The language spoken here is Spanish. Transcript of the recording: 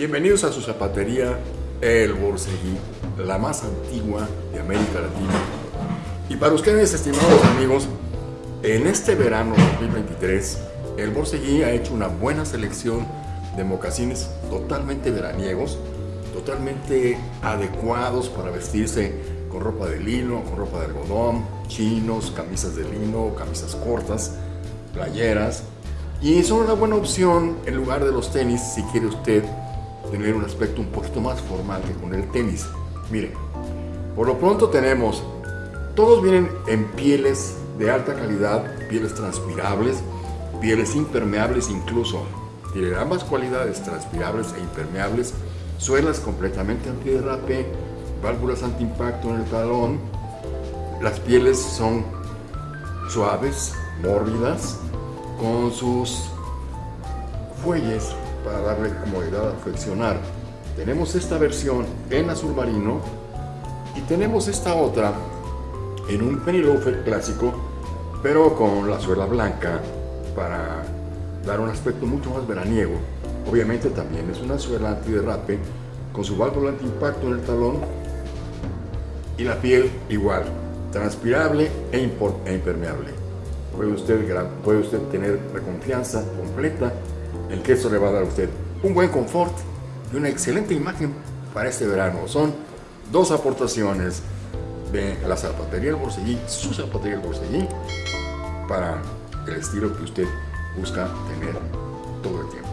Bienvenidos a su zapatería El Borseguí, la más antigua de América Latina. Y para ustedes, estimados amigos, en este verano 2023, El Borseguí ha hecho una buena selección de mocasines totalmente veraniegos, totalmente adecuados para vestirse con ropa de lino, con ropa de algodón, chinos, camisas de lino, camisas cortas, playeras. Y son una buena opción en lugar de los tenis si quiere usted tener un aspecto un poquito más formal que con el tenis. Miren, por lo pronto tenemos, todos vienen en pieles de alta calidad, pieles transpirables, pieles impermeables incluso. Tienen ambas cualidades, transpirables e impermeables, suelas completamente antiderrape, válvulas antiimpacto en el talón. Las pieles son suaves, mórbidas, con sus fuelles para darle comodidad a flexionar. Tenemos esta versión en azul marino y tenemos esta otra en un penny loafer clásico, pero con la suela blanca para dar un aspecto mucho más veraniego. Obviamente también es una suela antiderrape con su válvula antiimpacto en el talón y la piel igual, transpirable e, e impermeable. Puede usted, puede usted tener la confianza completa el queso le va a dar a usted un buen confort y una excelente imagen para este verano. Son dos aportaciones de la zapatería El Borseguí, su zapatería El Borseguí, para el estilo que usted busca tener todo el tiempo.